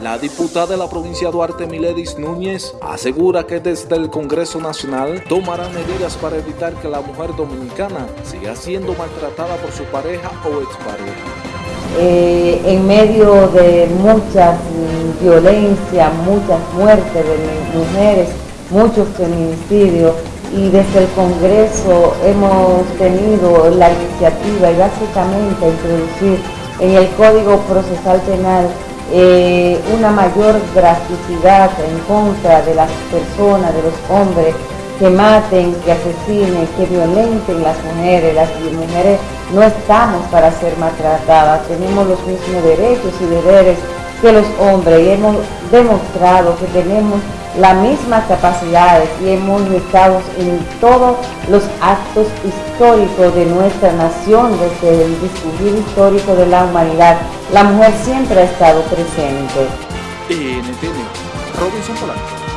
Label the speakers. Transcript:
Speaker 1: La diputada de la provincia Duarte, Miledis Núñez, asegura que desde el Congreso Nacional tomarán medidas para evitar que la mujer dominicana siga siendo maltratada por su pareja o expareja.
Speaker 2: Eh, en medio de muchas violencias, muchas muertes de mujeres, muchos feminicidios, y desde el Congreso hemos tenido la iniciativa y básicamente introducir en el Código Procesal Penal eh, una mayor drasticidad en contra de las personas, de los hombres que maten, que asesinen, que violenten las mujeres. Las mujeres no estamos para ser maltratadas, tenemos los mismos derechos y deberes que los hombres hemos demostrado que tenemos las mismas capacidades y hemos estado en todos los actos históricos de nuestra nación, desde el discurrir histórico de la humanidad. La mujer siempre ha estado presente.
Speaker 1: NTN, Robinson Polanco.